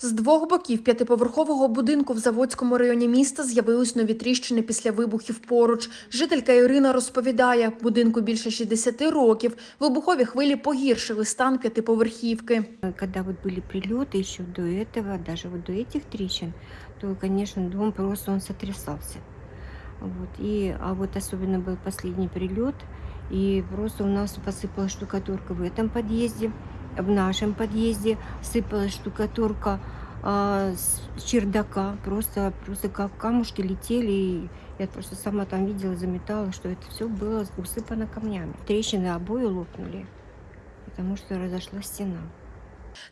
З двох боків п'ятиповерхового будинку в Заводському районі міста з'явились нові тріщини після вибухів поруч. Жителька Ірина розповідає, будинку більше 60 років. Вибухові хвилі погіршили стан п'ятиповерхівки. Когда вот были прилеты еще до этого, даже вот до этих трещин, то, конечно, дом просто он сотрясался. Вот. И, а вот особенно был последний прилет, и просто у нас посыпалась штукатурка в этом подъезде, В нашем подъезде сыпалась штукатурка а, с чердака, просто, просто как камушки летели, и я просто сама там видела, заметала, что это все было усыпано камнями. Трещины обои лопнули, потому что разошла стена.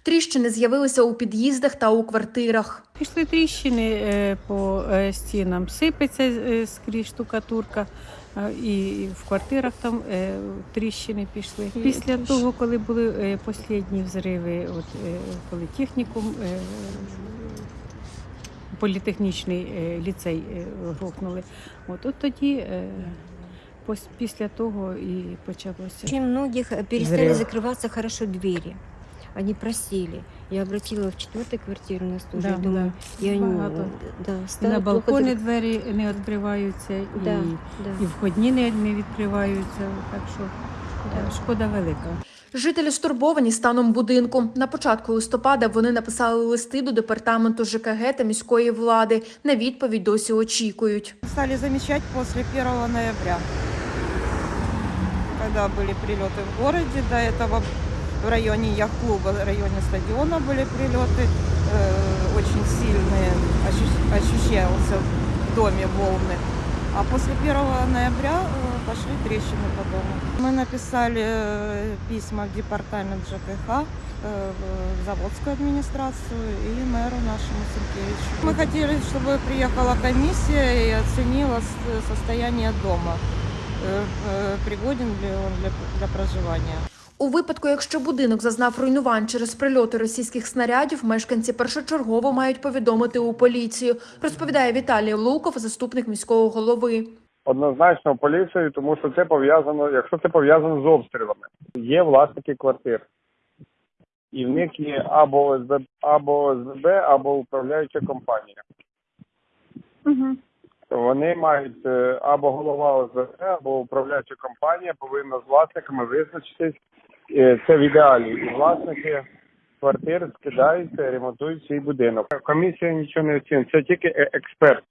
Тріщини з'явилися у під'їздах та у квартирах. Пішли тріщини е, по е, стінам, сипеться е, скрізь штукатурка, е, і в квартирах там е, тріщини пішли. І Після тріщ- того, коли були е, останні взриви, от, е, коли технікум, е, політехнічний е, ліцей е, грохнули, от, от тоді е, пос- після того і почалося. Очень многих э, перестали Взрыв. закрываться хорошо двери. Они просели. Я обратила в четвертой квартиру, у нас тоже, Да, я думаю, да. и они, Багато. да, І стали на плохо балкони зак- двері не відкриваються, Да, і, да. і входні не, не відкриваються. Так що е, шкода велика. Жителі стурбовані станом будинку. На початку листопада вони написали листи до департаменту ЖКГ та міської влади. На відповідь досі очікують. стали замечать после 1 ноября, когда были прилеты в городе. До этого в районе яхт-клуба, в районе стадиона были прилеты э, очень сильные, ощущ- ощущался в доме волны. А после 1 ноября э, пошли трещины по дому. Мы написали э, письма в департамент ЖКХ, э, в заводскую администрацию и мэру нашему Сенкевичу. Мы хотели, чтобы приехала комиссия и оценила состояние дома. Пригоден ли он для, для проживания. У випадку, якщо будинок зазнав руйнувань через прильоти російських снарядів, мешканці першочергово мають повідомити у поліцію, розповідає Віталій Луков, заступник міського голови. Однозначно поліцію, тому що це пов'язано, якщо це пов'язано з обстрілами. Є власники квартир. І в них є або ОСБ, або ОСББ, або управляюча компанія. То Вони мають е, або голова ОСББ, або управляюча компанія повинна з власниками визначитись. Е, Це в ідеалі. І власники квартир скидаються, ремонтують свій будинок. Комісія нічого не оцінить. Це тільки е- експерт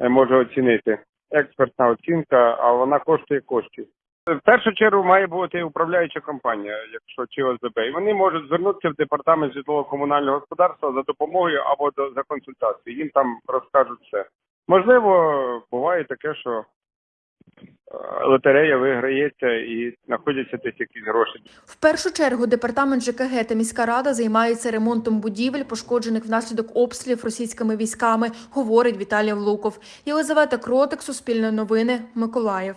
е, може оцінити. Експертна оцінка, а вона коштує коштів. В першу чергу має бути управляюча компанія, якщо чи ОСББ. І вони можуть звернутися в департамент житлово-комунального господарства за допомогою або до, за консультацією. Їм там розкажуть все. Можливо, буває таке, що лотерея виграється і знаходяться десь якісь гроші. В першу чергу департамент ЖКГ та міська рада займається ремонтом будівель, пошкоджених внаслідок обстрілів російськими військами, говорить Віталій Луков. Єлизавета Кротик, Суспільне новини, Миколаїв.